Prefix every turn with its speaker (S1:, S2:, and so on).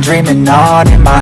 S1: Dreaming on in my